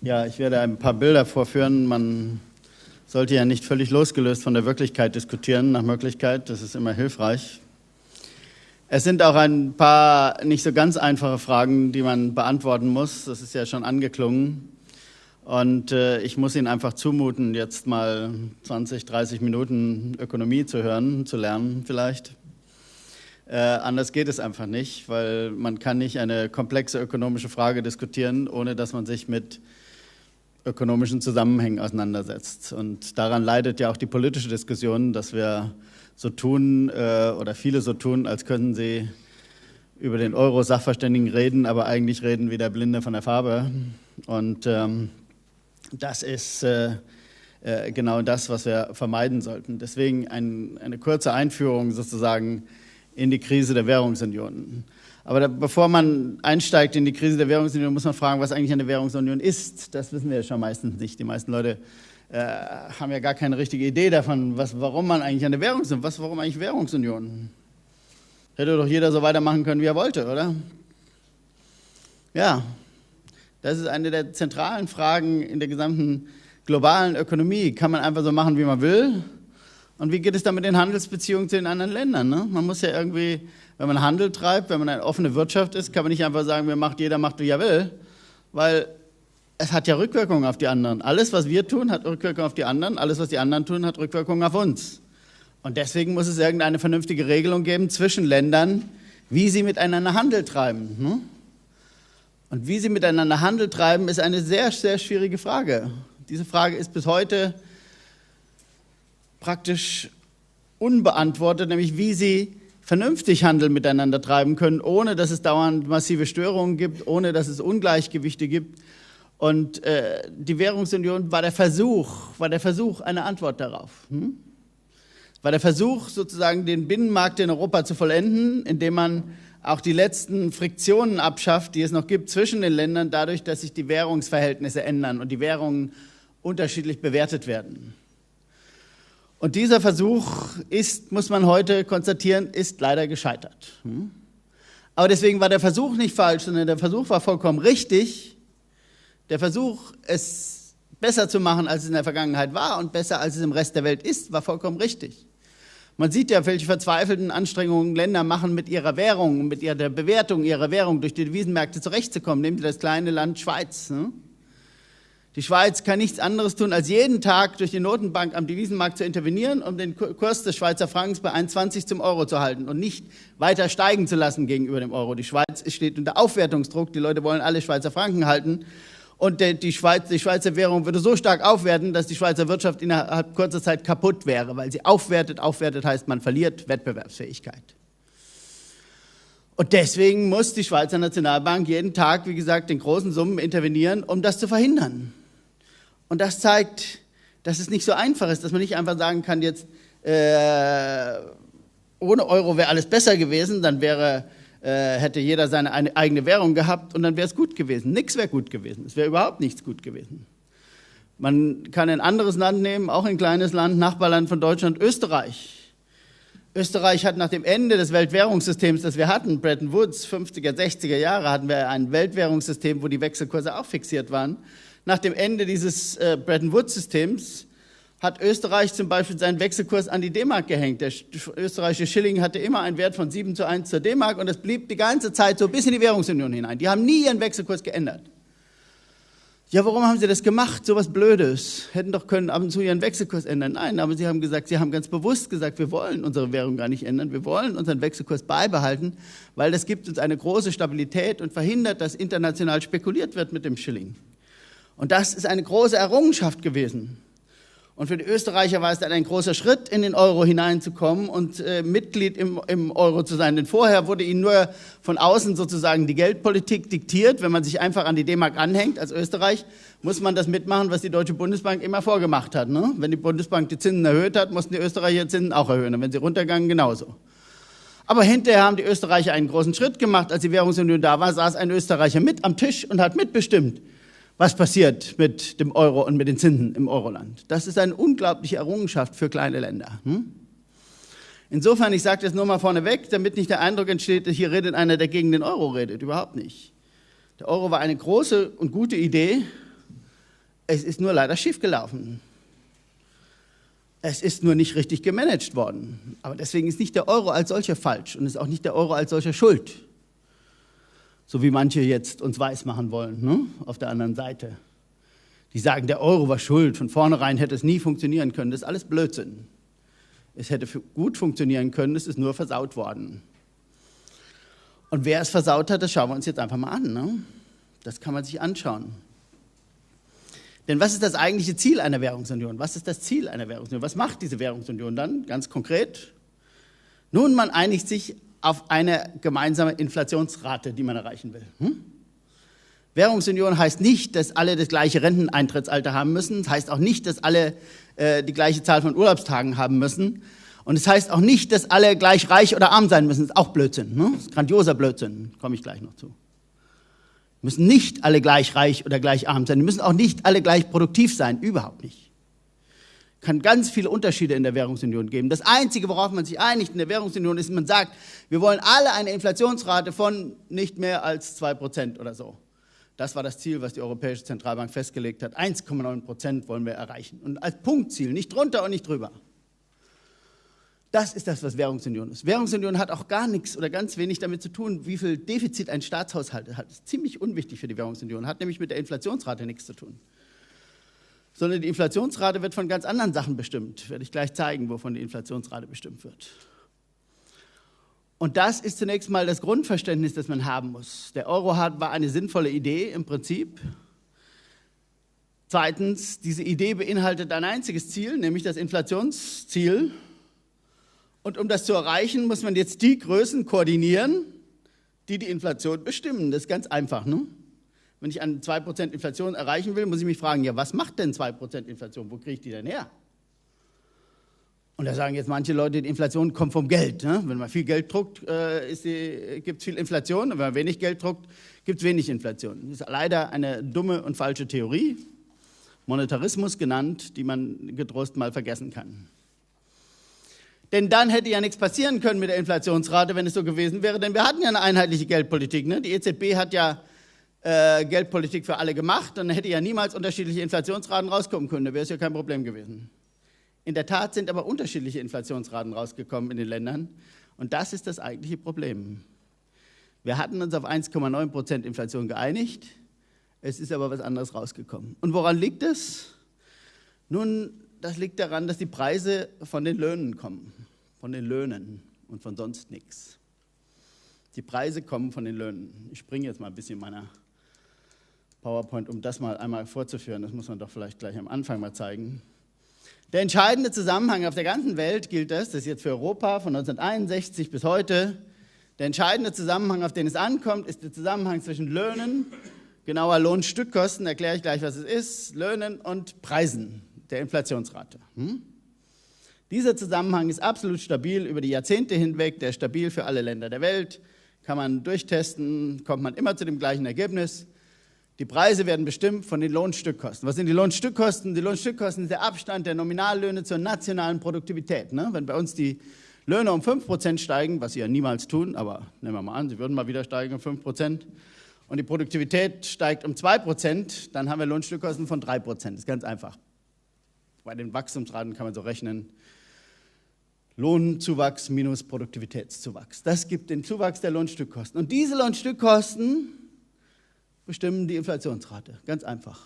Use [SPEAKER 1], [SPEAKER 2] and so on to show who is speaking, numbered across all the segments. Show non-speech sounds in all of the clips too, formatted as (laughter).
[SPEAKER 1] Ja, ich werde ein paar Bilder vorführen. Man sollte ja nicht völlig losgelöst von der Wirklichkeit diskutieren, nach Möglichkeit. Das ist immer hilfreich. Es sind auch ein paar nicht so ganz einfache Fragen, die man beantworten muss. Das ist ja schon angeklungen. Und äh, ich muss Ihnen einfach zumuten, jetzt mal 20, 30 Minuten Ökonomie zu hören, zu lernen vielleicht. Äh, anders geht es einfach nicht, weil man kann nicht eine komplexe ökonomische Frage diskutieren, ohne dass man sich mit ökonomischen Zusammenhängen auseinandersetzt. Und daran leidet ja auch die politische Diskussion, dass wir so tun äh, oder viele so tun, als könnten sie über den Euro-Sachverständigen reden, aber eigentlich reden wie der Blinde von der Farbe. Und ähm, das ist äh, äh, genau das, was wir vermeiden sollten. Deswegen ein, eine kurze Einführung sozusagen in die Krise der Währungsunion. Aber da, bevor man einsteigt in die Krise der Währungsunion, muss man fragen, was eigentlich eine Währungsunion ist. Das wissen wir ja schon meistens nicht. Die meisten Leute äh, haben ja gar keine richtige Idee davon, was, warum man eigentlich eine Währungsunion, was, warum eigentlich Währungsunion? Hätte doch jeder so weitermachen können, wie er wollte, oder? Ja, das ist eine der zentralen Fragen in der gesamten globalen Ökonomie. Kann man einfach so machen, wie man will? Und wie geht es dann mit den Handelsbeziehungen zu den anderen Ländern? Ne? Man muss ja irgendwie, wenn man Handel treibt, wenn man eine offene Wirtschaft ist, kann man nicht einfach sagen, wer macht, jeder macht, wie er will, weil es hat ja Rückwirkungen auf die anderen. Alles, was wir tun, hat Rückwirkungen auf die anderen. Alles, was die anderen tun, hat Rückwirkungen auf uns. Und deswegen muss es irgendeine vernünftige Regelung geben zwischen Ländern, wie sie miteinander Handel treiben. Ne? Und wie sie miteinander Handel treiben, ist eine sehr, sehr schwierige Frage. Diese Frage ist bis heute praktisch unbeantwortet, nämlich wie sie vernünftig Handel miteinander treiben können, ohne dass es dauernd massive Störungen gibt, ohne dass es Ungleichgewichte gibt. Und äh, die Währungsunion war der Versuch, war der Versuch eine Antwort darauf. Hm? War der Versuch, sozusagen den Binnenmarkt in Europa zu vollenden, indem man auch die letzten Friktionen abschafft, die es noch gibt zwischen den Ländern, dadurch, dass sich die Währungsverhältnisse ändern und die Währungen unterschiedlich bewertet werden. Und dieser Versuch ist, muss man heute konstatieren, ist leider gescheitert. Hm? Aber deswegen war der Versuch nicht falsch, sondern der Versuch war vollkommen richtig. Der Versuch, es besser zu machen, als es in der Vergangenheit war und besser, als es im Rest der Welt ist, war vollkommen richtig. Man sieht ja, welche verzweifelten Anstrengungen Länder machen, mit ihrer Währung, mit ihrer Bewertung ihrer Währung durch die Devisenmärkte zurechtzukommen. Nehmen Sie das kleine Land Schweiz. Ne? Die Schweiz kann nichts anderes tun, als jeden Tag durch die Notenbank am Devisenmarkt zu intervenieren, um den Kurs des Schweizer Frankens bei 1,20 zum Euro zu halten und nicht weiter steigen zu lassen gegenüber dem Euro. Die Schweiz steht unter Aufwertungsdruck. Die Leute wollen alle Schweizer Franken halten. Und die, Schweiz, die Schweizer Währung würde so stark aufwerten, dass die Schweizer Wirtschaft innerhalb kurzer Zeit kaputt wäre, weil sie aufwertet. Aufwertet heißt, man verliert Wettbewerbsfähigkeit. Und deswegen muss die Schweizer Nationalbank jeden Tag, wie gesagt, in großen Summen intervenieren, um das zu verhindern. Und das zeigt, dass es nicht so einfach ist, dass man nicht einfach sagen kann, jetzt äh, ohne Euro wäre alles besser gewesen, dann wäre äh, hätte jeder seine eigene Währung gehabt und dann wäre es gut gewesen. Nichts wäre gut gewesen. Es wäre überhaupt nichts gut gewesen. Man kann ein anderes Land nehmen, auch ein kleines Land, Nachbarland von Deutschland, Österreich. Österreich hat nach dem Ende des Weltwährungssystems, das wir hatten, Bretton Woods, 50er, 60er Jahre, hatten wir ein Weltwährungssystem, wo die Wechselkurse auch fixiert waren. Nach dem Ende dieses äh, Bretton Woods-Systems hat Österreich zum Beispiel seinen Wechselkurs an die D-Mark gehängt. Der österreichische Schilling hatte immer einen Wert von 7 zu 1 zur D-Mark und es blieb die ganze Zeit so bis in die Währungsunion hinein. Die haben nie ihren Wechselkurs geändert. Ja, warum haben sie das gemacht? So was Blödes. Hätten doch können ab und zu ihren Wechselkurs ändern. Nein, aber sie haben gesagt, sie haben ganz bewusst gesagt, wir wollen unsere Währung gar nicht ändern. Wir wollen unseren Wechselkurs beibehalten, weil das gibt uns eine große Stabilität und verhindert, dass international spekuliert wird mit dem Schilling. Und das ist eine große Errungenschaft gewesen. Und für die Österreicher war es dann ein großer Schritt, in den Euro hineinzukommen und äh, Mitglied im, im Euro zu sein. Denn vorher wurde ihnen nur von außen sozusagen die Geldpolitik diktiert. Wenn man sich einfach an die D-Mark anhängt als Österreich, muss man das mitmachen, was die Deutsche Bundesbank immer vorgemacht hat. Ne? Wenn die Bundesbank die Zinsen erhöht hat, mussten die Österreicher Zinsen auch erhöhen. Und wenn sie runtergegangen, genauso. Aber hinterher haben die Österreicher einen großen Schritt gemacht. Als die Währungsunion da war, saß ein Österreicher mit am Tisch und hat mitbestimmt was passiert mit dem Euro und mit den Zinsen im Euroland. Das ist eine unglaubliche Errungenschaft für kleine Länder. Hm? Insofern, ich sage das nur mal vorneweg, damit nicht der Eindruck entsteht, hier redet einer, der gegen den Euro redet. Überhaupt nicht. Der Euro war eine große und gute Idee, Es ist nur leider schiefgelaufen. Es ist nur nicht richtig gemanagt worden. Aber deswegen ist nicht der Euro als solcher falsch und ist auch nicht der Euro als solcher schuld. So wie manche jetzt uns weismachen wollen, ne? auf der anderen Seite. Die sagen, der Euro war schuld, von vornherein hätte es nie funktionieren können. Das ist alles Blödsinn. Es hätte gut funktionieren können, es ist nur versaut worden. Und wer es versaut hat, das schauen wir uns jetzt einfach mal an. Ne? Das kann man sich anschauen. Denn was ist das eigentliche Ziel einer Währungsunion? Was ist das Ziel einer Währungsunion? Was macht diese Währungsunion dann ganz konkret? Nun, man einigt sich auf eine gemeinsame Inflationsrate, die man erreichen will. Hm? Währungsunion heißt nicht, dass alle das gleiche Renteneintrittsalter haben müssen. Es heißt auch nicht, dass alle äh, die gleiche Zahl von Urlaubstagen haben müssen. Und es heißt auch nicht, dass alle gleich reich oder arm sein müssen. Das ist auch Blödsinn. Ne? Das ist grandioser Blödsinn. Komme ich gleich noch zu müssen nicht alle gleich reich oder gleich arm sein. Die müssen auch nicht alle gleich produktiv sein. Überhaupt nicht. Kann ganz viele Unterschiede in der Währungsunion geben. Das Einzige, worauf man sich einigt in der Währungsunion, ist, man sagt, wir wollen alle eine Inflationsrate von nicht mehr als 2% oder so. Das war das Ziel, was die Europäische Zentralbank festgelegt hat. 1,9% wollen wir erreichen. Und als Punktziel, nicht drunter und nicht drüber. Das ist das, was Währungsunion ist. Währungsunion hat auch gar nichts oder ganz wenig damit zu tun, wie viel Defizit ein Staatshaushalt hat. Das ist ziemlich unwichtig für die Währungsunion, hat nämlich mit der Inflationsrate nichts zu tun. Sondern die Inflationsrate wird von ganz anderen Sachen bestimmt. Werde ich gleich zeigen, wovon die Inflationsrate bestimmt wird. Und das ist zunächst mal das Grundverständnis, das man haben muss. Der Euro war eine sinnvolle Idee im Prinzip. Zweitens, diese Idee beinhaltet ein einziges Ziel, nämlich das Inflationsziel. Und um das zu erreichen, muss man jetzt die Größen koordinieren, die die Inflation bestimmen. Das ist ganz einfach. Ne? Wenn ich eine 2% Inflation erreichen will, muss ich mich fragen, ja, was macht denn 2% Inflation? Wo kriege ich die denn her? Und da sagen jetzt manche Leute, die Inflation kommt vom Geld. Ne? Wenn man viel Geld druckt, äh, gibt es viel Inflation. Und wenn man wenig Geld druckt, gibt es wenig Inflation. Das ist leider eine dumme und falsche Theorie, Monetarismus genannt, die man getrost mal vergessen kann. Denn dann hätte ja nichts passieren können mit der Inflationsrate, wenn es so gewesen wäre. Denn wir hatten ja eine einheitliche Geldpolitik. Ne? Die EZB hat ja äh, Geldpolitik für alle gemacht. Dann hätte ja niemals unterschiedliche Inflationsraten rauskommen können. Da wäre es ja kein Problem gewesen. In der Tat sind aber unterschiedliche Inflationsraten rausgekommen in den Ländern. Und das ist das eigentliche Problem. Wir hatten uns auf 1,9 Prozent Inflation geeinigt. Es ist aber was anderes rausgekommen. Und woran liegt es? Nun, das liegt daran, dass die Preise von den Löhnen kommen, von den Löhnen und von sonst nichts. Die Preise kommen von den Löhnen. Ich springe jetzt mal ein bisschen meiner PowerPoint, um das mal einmal vorzuführen. Das muss man doch vielleicht gleich am Anfang mal zeigen. Der entscheidende Zusammenhang auf der ganzen Welt gilt das, das ist jetzt für Europa von 1961 bis heute. Der entscheidende Zusammenhang, auf den es ankommt, ist der Zusammenhang zwischen Löhnen, genauer Lohnstückkosten, erkläre ich gleich, was es ist, Löhnen und Preisen der Inflationsrate. Hm? Dieser Zusammenhang ist absolut stabil über die Jahrzehnte hinweg, der ist stabil für alle Länder der Welt, kann man durchtesten, kommt man immer zu dem gleichen Ergebnis. Die Preise werden bestimmt von den Lohnstückkosten. Was sind die Lohnstückkosten? Die Lohnstückkosten sind der Abstand der Nominallöhne zur nationalen Produktivität. Ne? Wenn bei uns die Löhne um 5% steigen, was sie ja niemals tun, aber nehmen wir mal an, sie würden mal wieder steigen um 5%, und die Produktivität steigt um 2%, dann haben wir Lohnstückkosten von 3%. Das ist ganz einfach. Bei den Wachstumsraten kann man so rechnen, Lohnzuwachs minus Produktivitätszuwachs. Das gibt den Zuwachs der Lohnstückkosten. Und diese Lohnstückkosten bestimmen die Inflationsrate. Ganz einfach.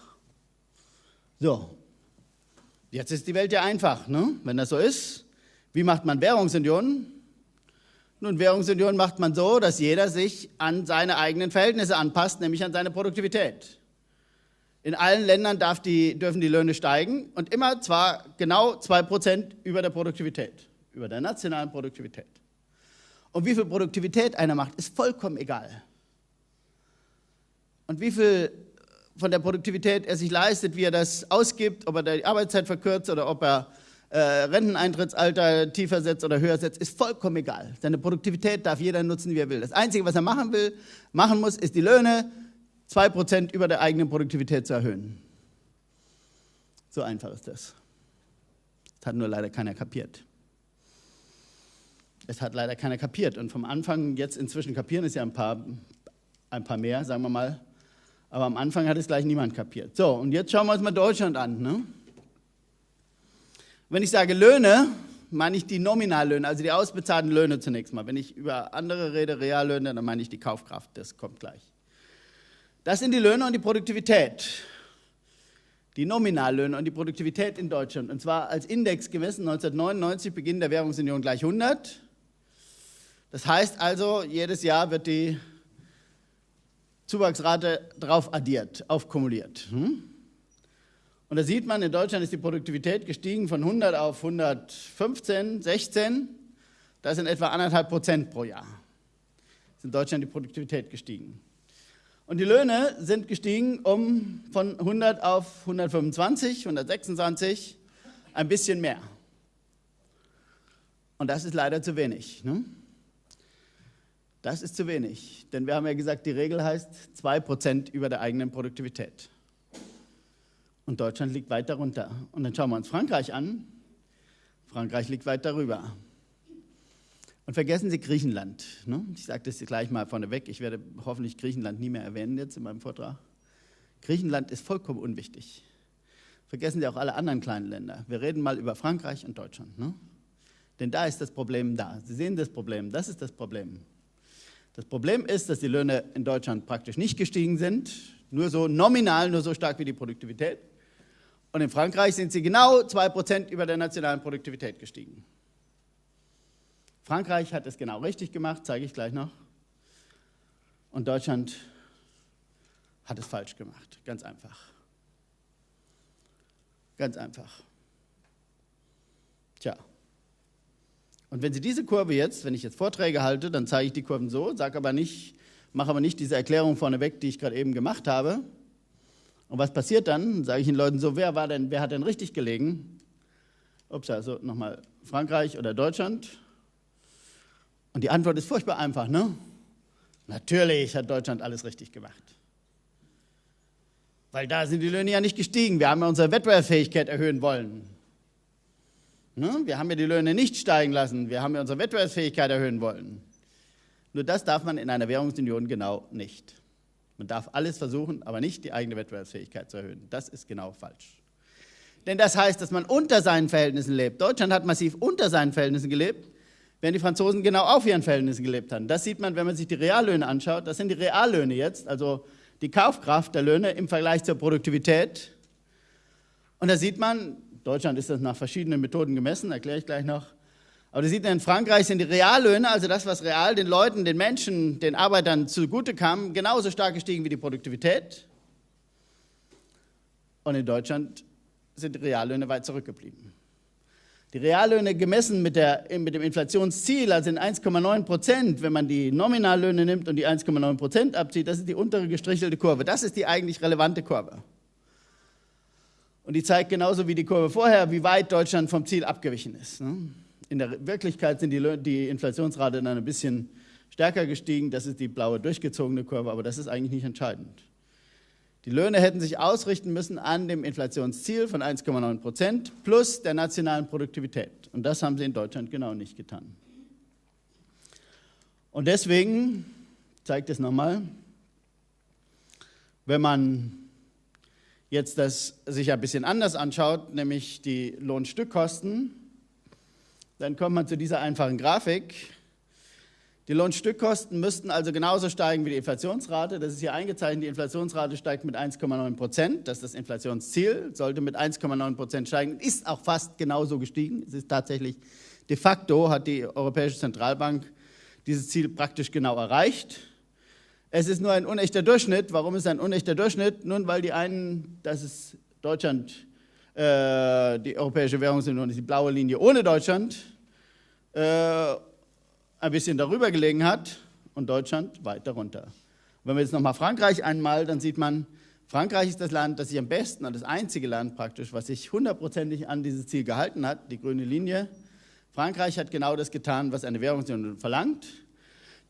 [SPEAKER 1] So, jetzt ist die Welt ja einfach. Ne? Wenn das so ist, wie macht man Währungsunion? Nun, Währungsunion macht man so, dass jeder sich an seine eigenen Verhältnisse anpasst, nämlich an seine Produktivität. In allen Ländern die, dürfen die Löhne steigen und immer zwar genau 2% über der Produktivität, über der nationalen Produktivität. Und wie viel Produktivität einer macht, ist vollkommen egal. Und wie viel von der Produktivität er sich leistet, wie er das ausgibt, ob er die Arbeitszeit verkürzt oder ob er äh, Renteneintrittsalter tiefer setzt oder höher setzt, ist vollkommen egal. Seine Produktivität darf jeder nutzen, wie er will. Das Einzige, was er machen will, machen muss, ist die Löhne 2% über der eigenen Produktivität zu erhöhen. So einfach ist das. Das hat nur leider keiner kapiert. Es hat leider keiner kapiert. Und vom Anfang jetzt inzwischen kapieren es ja ein paar, ein paar mehr, sagen wir mal. Aber am Anfang hat es gleich niemand kapiert. So, und jetzt schauen wir uns mal Deutschland an. Ne? Wenn ich sage Löhne, meine ich die Nominallöhne, also die ausbezahlten Löhne zunächst mal. Wenn ich über andere rede, Reallöhne, dann meine ich die Kaufkraft. Das kommt gleich. Das sind die Löhne und die Produktivität. Die Nominallöhne und die Produktivität in Deutschland. Und zwar als Index gemessen 1999, Beginn der Währungsunion gleich 100. Das heißt also, jedes Jahr wird die Zuwachsrate drauf addiert, aufkumuliert. Hm? Und da sieht man, in Deutschland ist die Produktivität gestiegen von 100 auf 115, 16. Das sind etwa anderthalb Prozent pro Jahr. Ist in Deutschland die Produktivität gestiegen. Und die Löhne sind gestiegen um von 100 auf 125, 126, ein bisschen mehr. Und das ist leider zu wenig. Ne? Das ist zu wenig, denn wir haben ja gesagt, die Regel heißt 2% über der eigenen Produktivität. Und Deutschland liegt weit darunter. Und dann schauen wir uns Frankreich an. Frankreich liegt weit darüber. Und vergessen Sie Griechenland. Ne? Ich sage das gleich mal vorneweg. Ich werde hoffentlich Griechenland nie mehr erwähnen jetzt in meinem Vortrag. Griechenland ist vollkommen unwichtig. Vergessen Sie auch alle anderen kleinen Länder. Wir reden mal über Frankreich und Deutschland. Ne? Denn da ist das Problem da. Sie sehen das Problem. Das ist das Problem. Das Problem ist, dass die Löhne in Deutschland praktisch nicht gestiegen sind. Nur so nominal, nur so stark wie die Produktivität. Und in Frankreich sind sie genau 2% über der nationalen Produktivität gestiegen. Frankreich hat es genau richtig gemacht, zeige ich gleich noch. Und Deutschland hat es falsch gemacht, ganz einfach. Ganz einfach. Tja. Und wenn Sie diese Kurve jetzt, wenn ich jetzt Vorträge halte, dann zeige ich die Kurven so, sage aber nicht, mache aber nicht diese Erklärung vorneweg, die ich gerade eben gemacht habe, und was passiert dann? Sage ich den Leuten so, wer, war denn, wer hat denn richtig gelegen? Ups, also nochmal Frankreich oder Deutschland? Und die Antwort ist furchtbar einfach, ne? Natürlich hat Deutschland alles richtig gemacht. Weil da sind die Löhne ja nicht gestiegen. Wir haben ja unsere Wettbewerbsfähigkeit erhöhen wollen. Ne? Wir haben ja die Löhne nicht steigen lassen. Wir haben ja unsere Wettbewerbsfähigkeit erhöhen wollen. Nur das darf man in einer Währungsunion genau nicht. Man darf alles versuchen, aber nicht die eigene Wettbewerbsfähigkeit zu erhöhen. Das ist genau falsch. Denn das heißt, dass man unter seinen Verhältnissen lebt. Deutschland hat massiv unter seinen Verhältnissen gelebt, während die Franzosen genau auf ihren Verhältnissen gelebt haben. Das sieht man, wenn man sich die Reallöhne anschaut. Das sind die Reallöhne jetzt, also die Kaufkraft der Löhne im Vergleich zur Produktivität. Und da sieht man, Deutschland ist das nach verschiedenen Methoden gemessen, erkläre ich gleich noch, aber du siehst, in Frankreich sind die Reallöhne, also das, was real den Leuten, den Menschen, den Arbeitern zugute kam, genauso stark gestiegen wie die Produktivität. Und in Deutschland sind die Reallöhne weit zurückgeblieben. Die Reallöhne gemessen mit, der, mit dem Inflationsziel, also in 1,9 Prozent, wenn man die Nominallöhne nimmt und die 1,9 Prozent abzieht, das ist die untere gestrichelte Kurve. Das ist die eigentlich relevante Kurve. Und die zeigt genauso wie die Kurve vorher, wie weit Deutschland vom Ziel abgewichen ist. Ne? In der Wirklichkeit sind die, die Inflationsrate dann ein bisschen stärker gestiegen. Das ist die blaue durchgezogene Kurve, aber das ist eigentlich nicht entscheidend. Die Löhne hätten sich ausrichten müssen an dem Inflationsziel von 1,9 Prozent plus der nationalen Produktivität. Und das haben sie in Deutschland genau nicht getan. Und deswegen zeigt es nochmal, wenn man jetzt das sich ein bisschen anders anschaut, nämlich die Lohnstückkosten, dann kommt man zu dieser einfachen Grafik. Die Lohnstückkosten müssten also genauso steigen wie die Inflationsrate. Das ist hier eingezeichnet. Die Inflationsrate steigt mit 1,9 Prozent. Das ist das Inflationsziel. Sollte mit 1,9 Prozent steigen. Ist auch fast genauso gestiegen. Es ist tatsächlich de facto hat die Europäische Zentralbank dieses Ziel praktisch genau erreicht. Es ist nur ein unechter Durchschnitt. Warum ist es ein unechter Durchschnitt? Nun, weil die einen, das ist Deutschland, äh, die Europäische Währungsunion ist die blaue Linie ohne Deutschland äh, ein bisschen darüber gelegen hat und Deutschland weit darunter. Wenn wir jetzt nochmal Frankreich einmal, dann sieht man, Frankreich ist das Land, das sich am besten das einzige Land praktisch, was sich hundertprozentig an dieses Ziel gehalten hat, die grüne Linie. Frankreich hat genau das getan, was eine Währungsunion verlangt.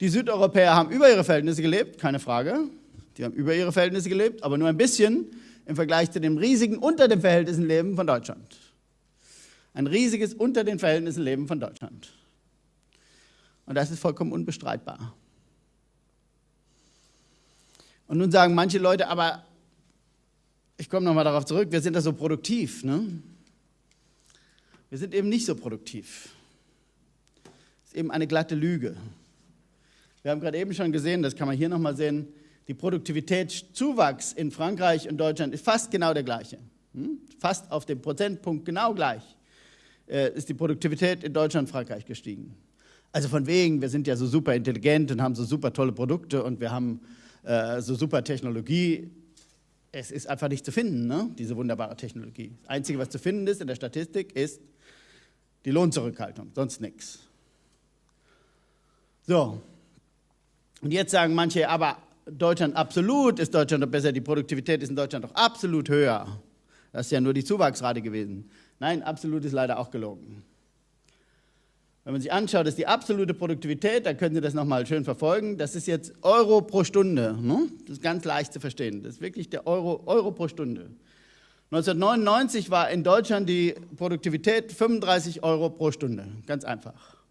[SPEAKER 1] Die Südeuropäer haben über ihre Verhältnisse gelebt, keine Frage. Die haben über ihre Verhältnisse gelebt, aber nur ein bisschen im Vergleich zu dem riesigen unter den Verhältnissen Leben von Deutschland. Ein riesiges unter den Verhältnissen Leben von Deutschland. Und das ist vollkommen unbestreitbar. Und nun sagen manche Leute, aber ich komme nochmal darauf zurück, wir sind da so produktiv. Ne? Wir sind eben nicht so produktiv. Das ist eben eine glatte Lüge. Wir haben gerade eben schon gesehen, das kann man hier nochmal sehen, die Produktivitätszuwachs in Frankreich und Deutschland ist fast genau der gleiche. Hm? Fast auf dem Prozentpunkt genau gleich äh, ist die Produktivität in Deutschland und Frankreich gestiegen. Also von wegen, wir sind ja so super intelligent und haben so super tolle Produkte und wir haben äh, so super Technologie. Es ist einfach nicht zu finden, ne? diese wunderbare Technologie. Das Einzige, was zu finden ist in der Statistik, ist die Lohnzurückhaltung, sonst nichts. So, und jetzt sagen manche, aber Deutschland absolut ist Deutschland doch besser, die Produktivität ist in Deutschland doch absolut höher. Das ist ja nur die Zuwachsrate gewesen. Nein, absolut ist leider auch gelogen. Wenn man sich anschaut, ist die absolute Produktivität, da können Sie das nochmal schön verfolgen, das ist jetzt Euro pro Stunde. Ne? Das ist ganz leicht zu verstehen. Das ist wirklich der Euro, Euro pro Stunde. 1999 war in Deutschland die Produktivität 35 Euro pro Stunde. Ganz einfach.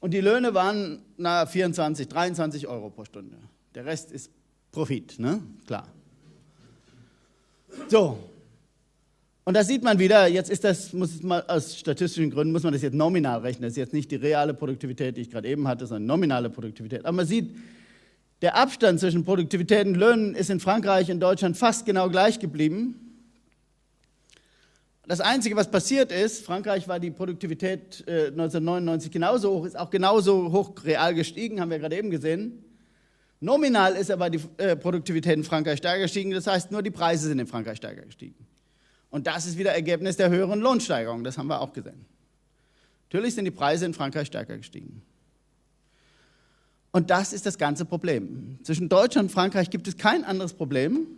[SPEAKER 1] Und die Löhne waren na, 24, 23 Euro pro Stunde. Der Rest ist Profit, ne? Klar. So. Und da sieht man wieder, jetzt ist das, muss mal aus statistischen Gründen, muss man das jetzt nominal rechnen. Das ist jetzt nicht die reale Produktivität, die ich gerade eben hatte, sondern nominale Produktivität. Aber man sieht, der Abstand zwischen Produktivität und Löhnen ist in Frankreich und Deutschland fast genau gleich geblieben. Das Einzige, was passiert ist, Frankreich war die Produktivität äh, 1999 genauso hoch, ist auch genauso hoch real gestiegen, haben wir gerade eben gesehen. Nominal ist aber die äh, Produktivität in Frankreich stärker gestiegen, das heißt, nur die Preise sind in Frankreich stärker gestiegen. Und das ist wieder Ergebnis der höheren Lohnsteigerung, das haben wir auch gesehen. Natürlich sind die Preise in Frankreich stärker gestiegen. Und das ist das ganze Problem. Zwischen Deutschland und Frankreich gibt es kein anderes Problem,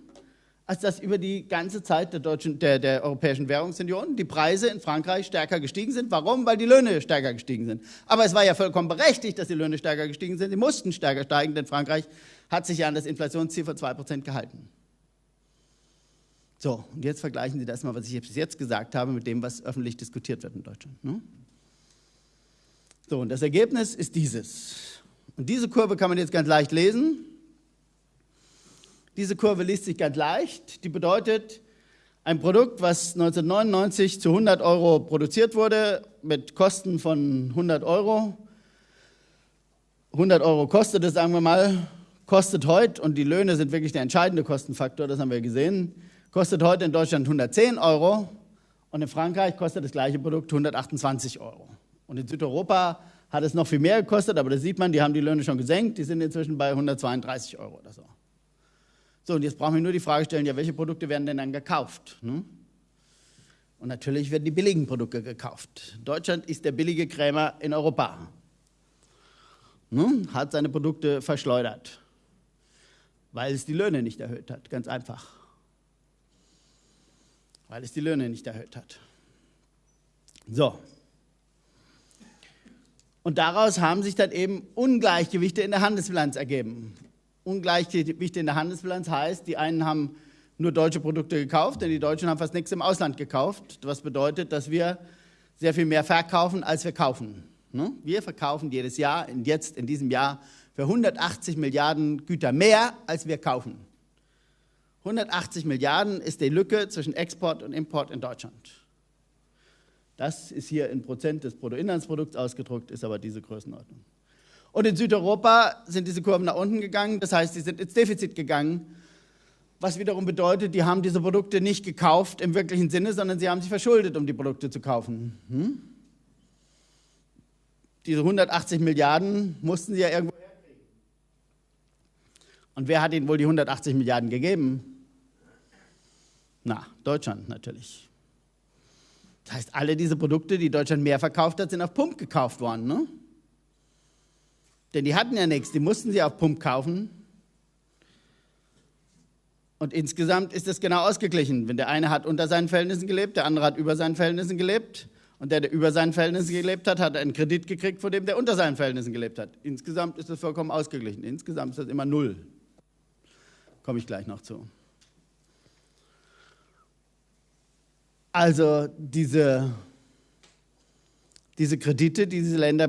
[SPEAKER 1] als dass über die ganze Zeit der, deutschen, der, der Europäischen Währungsunion die Preise in Frankreich stärker gestiegen sind. Warum? Weil die Löhne stärker gestiegen sind. Aber es war ja vollkommen berechtigt, dass die Löhne stärker gestiegen sind. Sie mussten stärker steigen, denn Frankreich hat sich ja an das Inflationsziel von 2% gehalten. So, und jetzt vergleichen Sie das mal, was ich bis jetzt gesagt habe, mit dem, was öffentlich diskutiert wird in Deutschland. Ne? So, und das Ergebnis ist dieses. Und diese Kurve kann man jetzt ganz leicht lesen. Diese Kurve liest sich ganz leicht. Die bedeutet, ein Produkt, was 1999 zu 100 Euro produziert wurde, mit Kosten von 100 Euro. 100 Euro kostet es, sagen wir mal, kostet heute, und die Löhne sind wirklich der entscheidende Kostenfaktor, das haben wir gesehen, kostet heute in Deutschland 110 Euro und in Frankreich kostet das gleiche Produkt 128 Euro. Und in Südeuropa hat es noch viel mehr gekostet, aber da sieht man, die haben die Löhne schon gesenkt, die sind inzwischen bei 132 Euro oder so. So, und jetzt brauchen wir nur die Frage stellen, ja, welche Produkte werden denn dann gekauft? Ne? Und natürlich werden die billigen Produkte gekauft. Deutschland ist der billige Krämer in Europa. Ne? Hat seine Produkte verschleudert, weil es die Löhne nicht erhöht hat, ganz einfach. Weil es die Löhne nicht erhöht hat. So. Und daraus haben sich dann eben Ungleichgewichte in der Handelsbilanz ergeben. Ungleichgewicht in der Handelsbilanz heißt, die einen haben nur deutsche Produkte gekauft, denn die Deutschen haben fast nichts im Ausland gekauft, was bedeutet, dass wir sehr viel mehr verkaufen, als wir kaufen. Ne? Wir verkaufen jedes Jahr, jetzt in diesem Jahr, für 180 Milliarden Güter mehr, als wir kaufen. 180 Milliarden ist die Lücke zwischen Export und Import in Deutschland. Das ist hier in Prozent des Bruttoinlandsprodukts ausgedruckt, ist aber diese Größenordnung. Und in Südeuropa sind diese Kurven nach unten gegangen, das heißt, sie sind ins Defizit gegangen, was wiederum bedeutet, die haben diese Produkte nicht gekauft im wirklichen Sinne, sondern sie haben sich verschuldet, um die Produkte zu kaufen. Hm? Diese 180 Milliarden mussten sie ja irgendwo herkriegen. Und wer hat ihnen wohl die 180 Milliarden gegeben? Na, Deutschland natürlich. Das heißt, alle diese Produkte, die Deutschland mehr verkauft hat, sind auf Pump gekauft worden. Ne? Denn die hatten ja nichts, die mussten sie auf Pump kaufen. Und insgesamt ist das genau ausgeglichen. Wenn der eine hat unter seinen Verhältnissen gelebt, der andere hat über seinen Verhältnissen gelebt. Und der, der über seinen Verhältnissen gelebt hat, hat einen Kredit gekriegt, von dem der unter seinen Verhältnissen gelebt hat. Insgesamt ist das vollkommen ausgeglichen. Insgesamt ist das immer null. Komme ich gleich noch zu. Also diese, diese Kredite, die diese Länder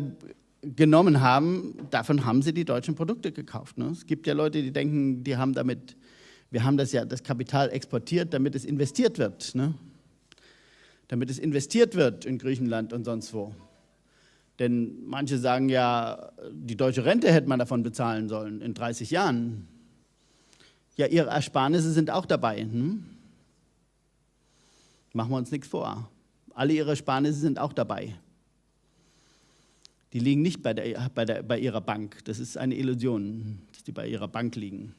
[SPEAKER 1] genommen haben, davon haben sie die deutschen Produkte gekauft. Ne? Es gibt ja Leute, die denken, die haben damit, wir haben das ja, das Kapital exportiert, damit es investiert wird. Ne? Damit es investiert wird in Griechenland und sonst wo. Denn manche sagen ja, die deutsche Rente hätte man davon bezahlen sollen in 30 Jahren. Ja, ihre Ersparnisse sind auch dabei. Hm? Machen wir uns nichts vor. Alle ihre Ersparnisse sind auch dabei. Die liegen nicht bei, der, bei, der, bei ihrer Bank. Das ist eine Illusion, dass die bei ihrer Bank liegen.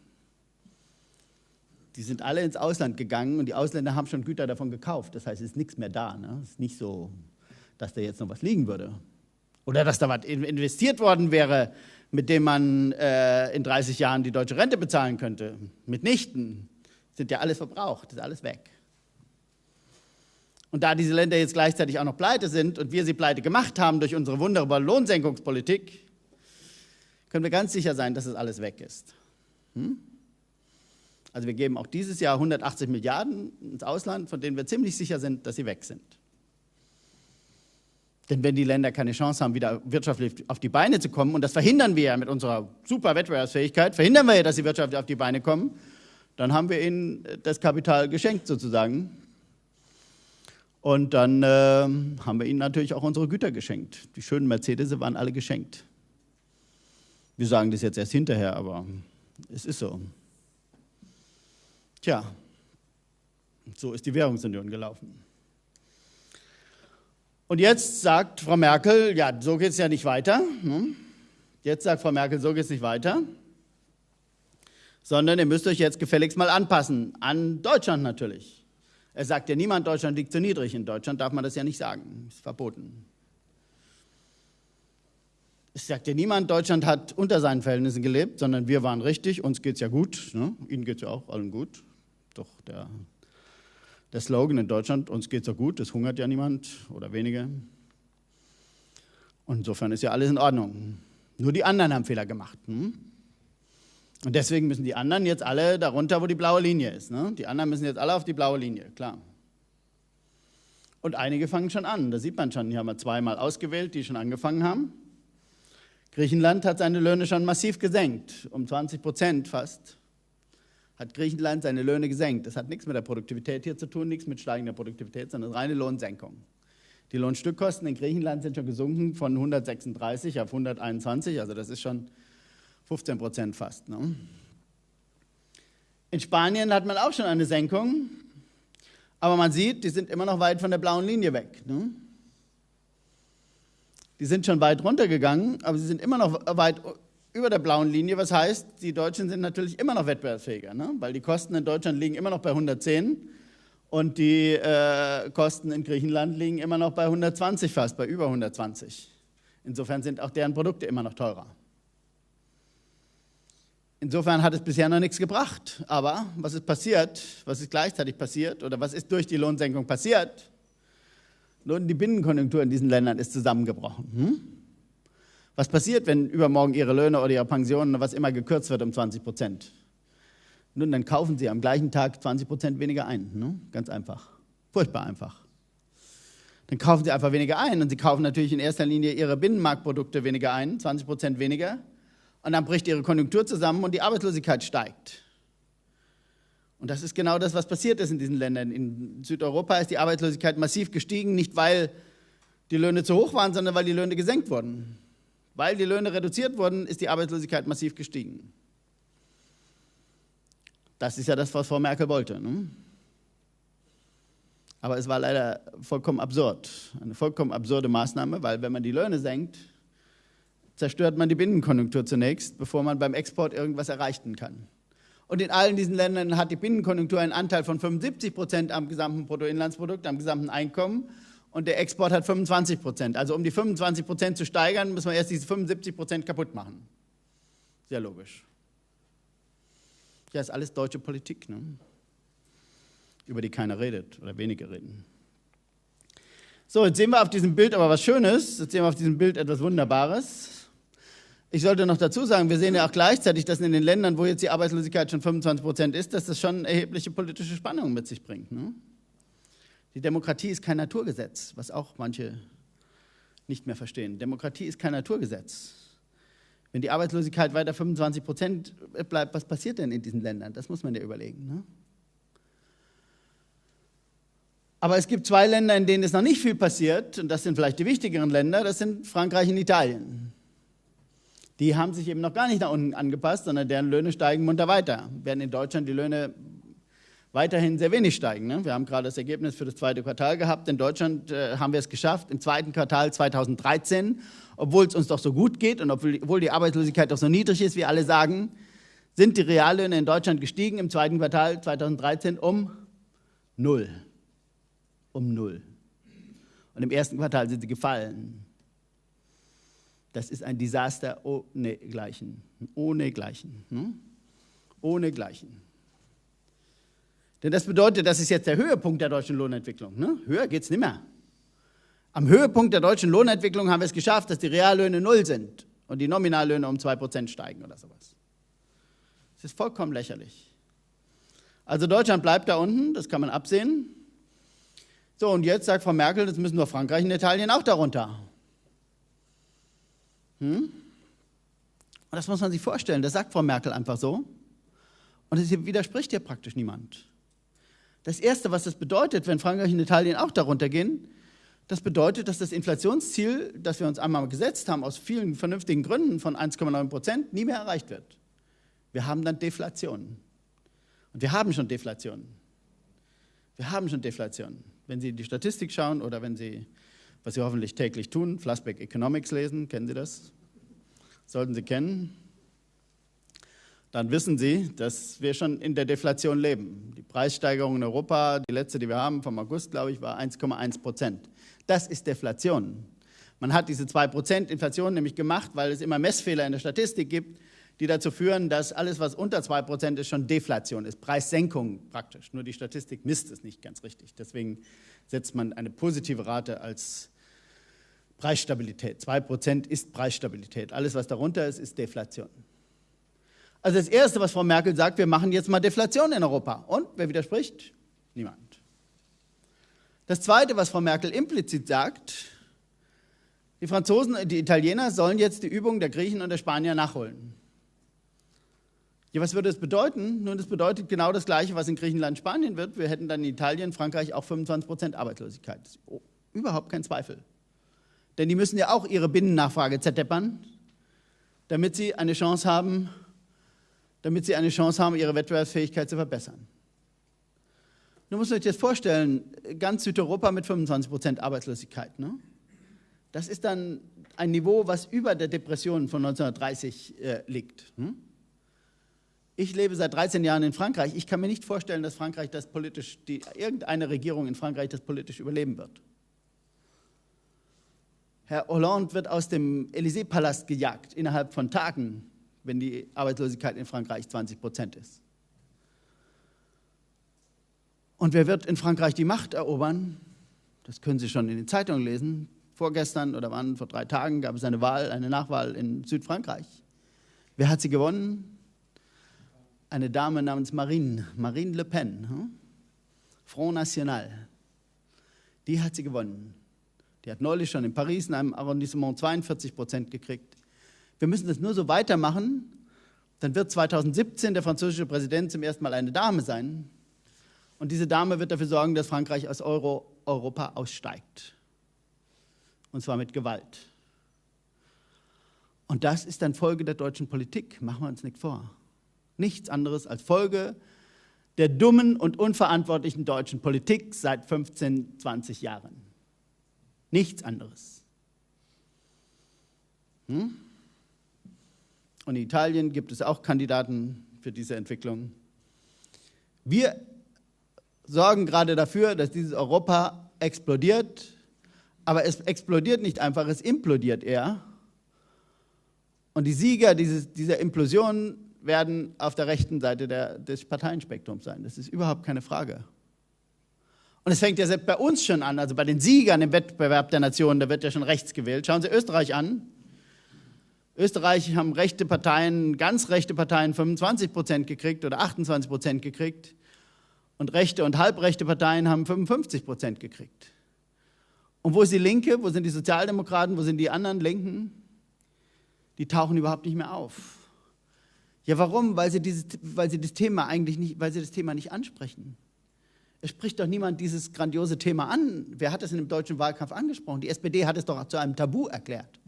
[SPEAKER 1] Die sind alle ins Ausland gegangen und die Ausländer haben schon Güter davon gekauft. Das heißt, es ist nichts mehr da. Ne? Es ist nicht so, dass da jetzt noch was liegen würde. Oder dass da was investiert worden wäre, mit dem man äh, in 30 Jahren die deutsche Rente bezahlen könnte. Mitnichten. Sind ja alles verbraucht, ist alles weg. Und da diese Länder jetzt gleichzeitig auch noch pleite sind und wir sie pleite gemacht haben durch unsere wunderbare Lohnsenkungspolitik, können wir ganz sicher sein, dass es alles weg ist. Hm? Also wir geben auch dieses Jahr 180 Milliarden ins Ausland, von denen wir ziemlich sicher sind, dass sie weg sind. Denn wenn die Länder keine Chance haben, wieder wirtschaftlich auf die Beine zu kommen, und das verhindern wir ja mit unserer super Wettbewerbsfähigkeit, verhindern wir ja, dass sie wirtschaftlich auf die Beine kommen, dann haben wir ihnen das Kapital geschenkt sozusagen. Und dann äh, haben wir ihnen natürlich auch unsere Güter geschenkt. Die schönen Mercedes waren alle geschenkt. Wir sagen das jetzt erst hinterher, aber es ist so. Tja, so ist die Währungsunion gelaufen. Und jetzt sagt Frau Merkel, ja, so geht es ja nicht weiter. Ne? Jetzt sagt Frau Merkel, so geht es nicht weiter. Sondern ihr müsst euch jetzt gefälligst mal anpassen. An Deutschland natürlich. Er sagt ja niemand, Deutschland liegt zu niedrig. In Deutschland darf man das ja nicht sagen. Ist verboten. Es sagt ja niemand, Deutschland hat unter seinen Verhältnissen gelebt, sondern wir waren richtig, uns geht es ja gut. Ne? Ihnen geht es ja auch allen gut. Doch der der Slogan in Deutschland, uns geht es so gut, es hungert ja niemand oder wenige. Und insofern ist ja alles in Ordnung. Nur die anderen haben Fehler gemacht. Hm? Und deswegen müssen die anderen jetzt alle darunter, wo die blaue Linie ist. Ne? Die anderen müssen jetzt alle auf die blaue Linie, klar. Und einige fangen schon an. Da sieht man schon, hier haben wir zweimal ausgewählt, die schon angefangen haben. Griechenland hat seine Löhne schon massiv gesenkt, um 20 Prozent fast hat Griechenland seine Löhne gesenkt. Das hat nichts mit der Produktivität hier zu tun, nichts mit steigender Produktivität, sondern reine Lohnsenkung. Die Lohnstückkosten in Griechenland sind schon gesunken von 136 auf 121, also das ist schon 15 Prozent fast. Ne? In Spanien hat man auch schon eine Senkung, aber man sieht, die sind immer noch weit von der blauen Linie weg. Ne? Die sind schon weit runtergegangen, aber sie sind immer noch weit über der blauen Linie, was heißt, die Deutschen sind natürlich immer noch wettbewerbsfähiger, ne? weil die Kosten in Deutschland liegen immer noch bei 110 und die äh, Kosten in Griechenland liegen immer noch bei 120 fast, bei über 120. Insofern sind auch deren Produkte immer noch teurer. Insofern hat es bisher noch nichts gebracht. Aber was ist passiert? Was ist gleichzeitig passiert? Oder was ist durch die Lohnsenkung passiert? Nun, die Binnenkonjunktur in diesen Ländern ist zusammengebrochen. Hm? Was passiert, wenn übermorgen Ihre Löhne oder Ihre Pensionen, was immer gekürzt wird um 20 Prozent? Nun, dann kaufen Sie am gleichen Tag 20 Prozent weniger ein. Ne? Ganz einfach. Furchtbar einfach. Dann kaufen Sie einfach weniger ein und Sie kaufen natürlich in erster Linie Ihre Binnenmarktprodukte weniger ein, 20 Prozent weniger. Und dann bricht Ihre Konjunktur zusammen und die Arbeitslosigkeit steigt. Und das ist genau das, was passiert ist in diesen Ländern. In Südeuropa ist die Arbeitslosigkeit massiv gestiegen, nicht weil die Löhne zu hoch waren, sondern weil die Löhne gesenkt wurden. Weil die Löhne reduziert wurden, ist die Arbeitslosigkeit massiv gestiegen. Das ist ja das, was Frau Merkel wollte. Ne? Aber es war leider vollkommen absurd. Eine vollkommen absurde Maßnahme, weil wenn man die Löhne senkt, zerstört man die Binnenkonjunktur zunächst, bevor man beim Export irgendwas erreichen kann. Und in allen diesen Ländern hat die Binnenkonjunktur einen Anteil von 75 Prozent am gesamten Bruttoinlandsprodukt, am gesamten Einkommen und der Export hat 25 Prozent. Also um die 25 Prozent zu steigern, müssen wir erst diese 75 Prozent kaputt machen. Sehr logisch. Ja, ist alles deutsche Politik, ne? über die keiner redet oder wenige reden. So, jetzt sehen wir auf diesem Bild aber was Schönes. Jetzt sehen wir auf diesem Bild etwas Wunderbares. Ich sollte noch dazu sagen, wir sehen ja auch gleichzeitig, dass in den Ländern, wo jetzt die Arbeitslosigkeit schon 25 Prozent ist, dass das schon erhebliche politische Spannungen mit sich bringt. Ne? Die Demokratie ist kein Naturgesetz, was auch manche nicht mehr verstehen. Demokratie ist kein Naturgesetz. Wenn die Arbeitslosigkeit weiter 25 Prozent bleibt, was passiert denn in diesen Ländern? Das muss man ja überlegen. Ne? Aber es gibt zwei Länder, in denen es noch nicht viel passiert, und das sind vielleicht die wichtigeren Länder, das sind Frankreich und Italien. Die haben sich eben noch gar nicht nach unten angepasst, sondern deren Löhne steigen munter weiter. Während in Deutschland die Löhne weiterhin sehr wenig steigen. Ne? Wir haben gerade das Ergebnis für das zweite Quartal gehabt. In Deutschland äh, haben wir es geschafft, im zweiten Quartal 2013 obwohl es uns doch so gut geht und obwohl die Arbeitslosigkeit doch so niedrig ist, wie alle sagen, sind die Reallöhne in Deutschland gestiegen im zweiten Quartal 2013 um null. Um null. Und im ersten Quartal sind sie gefallen. Das ist ein Desaster ohne Gleichen. Ohne Gleichen. Hm? Ohne Gleichen. Denn das bedeutet, das ist jetzt der Höhepunkt der deutschen Lohnentwicklung. Ne? Höher geht es nicht mehr. Am Höhepunkt der deutschen Lohnentwicklung haben wir es geschafft, dass die Reallöhne null sind und die Nominallöhne um 2% steigen oder sowas. Das ist vollkommen lächerlich. Also Deutschland bleibt da unten, das kann man absehen. So, und jetzt sagt Frau Merkel, das müssen wir Frankreich und Italien auch darunter. Hm? Und das muss man sich vorstellen, das sagt Frau Merkel einfach so. Und es widerspricht ihr praktisch niemand. Das Erste, was das bedeutet, wenn Frankreich und Italien auch darunter gehen, das bedeutet, dass das Inflationsziel, das wir uns einmal gesetzt haben, aus vielen vernünftigen Gründen von 1,9 Prozent, nie mehr erreicht wird. Wir haben dann Deflation. Und wir haben schon Deflation. Wir haben schon Deflation. Wenn Sie in die Statistik schauen oder wenn Sie, was Sie hoffentlich täglich tun, Flassbeck Economics lesen, kennen Sie das? Sollten Sie kennen dann wissen Sie, dass wir schon in der Deflation leben. Die Preissteigerung in Europa, die letzte, die wir haben, vom August, glaube ich, war 1,1 Prozent. Das ist Deflation. Man hat diese 2 Prozent Inflation nämlich gemacht, weil es immer Messfehler in der Statistik gibt, die dazu führen, dass alles, was unter 2 Prozent ist, schon Deflation ist, Preissenkung praktisch. Nur die Statistik misst es nicht ganz richtig. Deswegen setzt man eine positive Rate als Preisstabilität. 2 Prozent ist Preisstabilität. Alles, was darunter ist, ist Deflation. Also das Erste, was Frau Merkel sagt, wir machen jetzt mal Deflation in Europa. Und wer widerspricht? Niemand. Das Zweite, was Frau Merkel implizit sagt, die Franzosen, die Italiener sollen jetzt die Übungen der Griechen und der Spanier nachholen. Ja, was würde das bedeuten? Nun, das bedeutet genau das Gleiche, was in Griechenland, Spanien wird. Wir hätten dann in Italien, Frankreich auch 25 Prozent Arbeitslosigkeit. Oh, überhaupt kein Zweifel. Denn die müssen ja auch ihre Binnennachfrage zerdeppern, damit sie eine Chance haben, damit sie eine Chance haben, ihre Wettbewerbsfähigkeit zu verbessern. Nun muss man sich das vorstellen, ganz Südeuropa mit 25 Prozent Arbeitslosigkeit. Ne? Das ist dann ein Niveau, was über der Depression von 1930 äh, liegt. Hm? Ich lebe seit 13 Jahren in Frankreich. Ich kann mir nicht vorstellen, dass Frankreich das politisch, die, irgendeine Regierung in Frankreich das politisch überleben wird. Herr Hollande wird aus dem Élysée-Palast gejagt innerhalb von Tagen wenn die Arbeitslosigkeit in Frankreich 20 Prozent ist. Und wer wird in Frankreich die Macht erobern? Das können Sie schon in den Zeitungen lesen. Vorgestern oder wann, vor drei Tagen gab es eine Wahl, eine Nachwahl in Südfrankreich. Wer hat sie gewonnen? Eine Dame namens Marine, Marine Le Pen, hm? Front National. Die hat sie gewonnen. Die hat neulich schon in Paris in einem Arrondissement 42 Prozent gekriegt wir müssen das nur so weitermachen, dann wird 2017 der französische Präsident zum ersten Mal eine Dame sein. Und diese Dame wird dafür sorgen, dass Frankreich aus Euro Europa aussteigt. Und zwar mit Gewalt. Und das ist dann Folge der deutschen Politik, machen wir uns nicht vor. Nichts anderes als Folge der dummen und unverantwortlichen deutschen Politik seit 15, 20 Jahren. Nichts anderes. Hm? Und in Italien gibt es auch Kandidaten für diese Entwicklung. Wir sorgen gerade dafür, dass dieses Europa explodiert, aber es explodiert nicht einfach, es implodiert eher. Und die Sieger dieses, dieser Implosion werden auf der rechten Seite der, des Parteienspektrums sein. Das ist überhaupt keine Frage. Und es fängt ja selbst bei uns schon an, also bei den Siegern im Wettbewerb der Nationen, da wird ja schon rechts gewählt. Schauen Sie Österreich an. Österreich haben rechte Parteien, ganz rechte Parteien 25 Prozent gekriegt oder 28 Prozent gekriegt und rechte und halbrechte Parteien haben 55 Prozent gekriegt. Und wo ist die Linke? Wo sind die Sozialdemokraten? Wo sind die anderen Linken? Die tauchen überhaupt nicht mehr auf. Ja, warum? Weil sie, dieses, weil sie das Thema eigentlich nicht, weil sie das Thema nicht ansprechen. Es spricht doch niemand dieses grandiose Thema an. Wer hat es in dem deutschen Wahlkampf angesprochen? Die SPD hat es doch zu einem Tabu erklärt.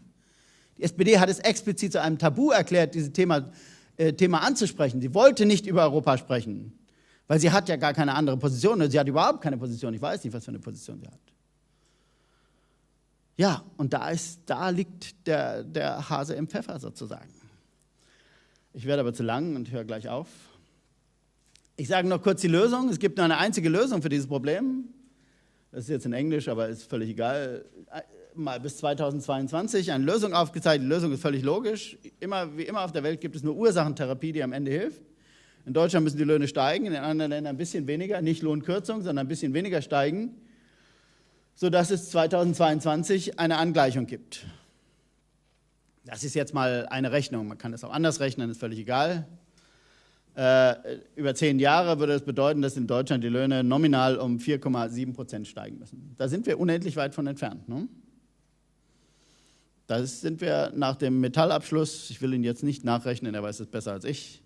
[SPEAKER 1] Die SPD hat es explizit zu einem Tabu erklärt, dieses Thema, äh, Thema anzusprechen. Sie wollte nicht über Europa sprechen, weil sie hat ja gar keine andere Position. Sie hat überhaupt keine Position. Ich weiß nicht, was für eine Position sie hat. Ja, und da, ist, da liegt der, der Hase im Pfeffer sozusagen. Ich werde aber zu lang und höre gleich auf. Ich sage noch kurz die Lösung. Es gibt nur eine einzige Lösung für dieses Problem. Das ist jetzt in Englisch, aber ist völlig egal. Mal bis 2022 eine Lösung aufgezeigt. Die Lösung ist völlig logisch. Immer, wie immer auf der Welt gibt es nur Ursachentherapie, die am Ende hilft. In Deutschland müssen die Löhne steigen, in anderen Ländern ein bisschen weniger, nicht Lohnkürzung, sondern ein bisschen weniger steigen sodass es 2022 eine Angleichung gibt. Das ist jetzt mal eine Rechnung. Man kann es auch anders rechnen, ist völlig egal. Äh, über zehn Jahre würde es das bedeuten, dass in Deutschland die Löhne nominal um 4,7 Prozent steigen müssen. Da sind wir unendlich weit von entfernt. Ne? Da sind wir nach dem Metallabschluss, ich will ihn jetzt nicht nachrechnen, er weiß es besser als ich,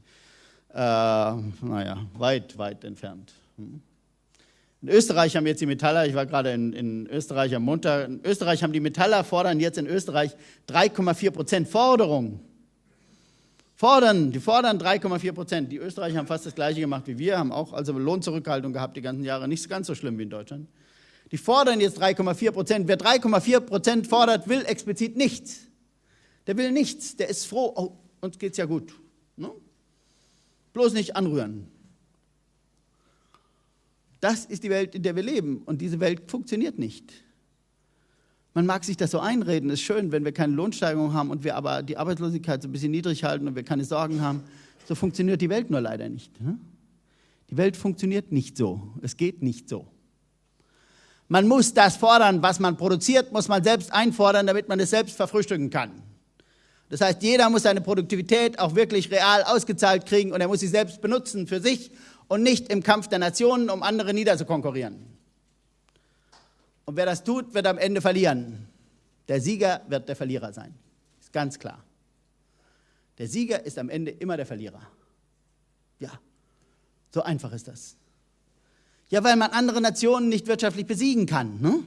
[SPEAKER 1] äh, naja, weit, weit entfernt. Hm? In Österreich haben jetzt die Metaller, ich war gerade in, in, Österreich am Montag, in Österreich haben die Metaller fordern jetzt in Österreich 3,4 Prozent Forderung. Fordern, die fordern 3,4 Prozent. Die Österreicher haben fast das Gleiche gemacht wie wir, haben auch also Lohnzurückhaltung gehabt die ganzen Jahre, nicht ganz so schlimm wie in Deutschland. Die fordern jetzt 3,4 Prozent. Wer 3,4 Prozent fordert, will explizit nichts. Der will nichts, der ist froh, oh, uns geht's ja gut. Ne? Bloß nicht anrühren. Das ist die Welt, in der wir leben. Und diese Welt funktioniert nicht. Man mag sich das so einreden, ist schön, wenn wir keine Lohnsteigerung haben und wir aber die Arbeitslosigkeit so ein bisschen niedrig halten und wir keine Sorgen haben. So funktioniert die Welt nur leider nicht. Ne? Die Welt funktioniert nicht so. Es geht nicht so. Man muss das fordern, was man produziert, muss man selbst einfordern, damit man es selbst verfrühstücken kann. Das heißt, jeder muss seine Produktivität auch wirklich real ausgezahlt kriegen und er muss sie selbst benutzen für sich und nicht im Kampf der Nationen, um andere niederzukonkurrieren. Und wer das tut, wird am Ende verlieren. Der Sieger wird der Verlierer sein. Ist ganz klar. Der Sieger ist am Ende immer der Verlierer. Ja, so einfach ist das. Ja, weil man andere Nationen nicht wirtschaftlich besiegen kann. Ne?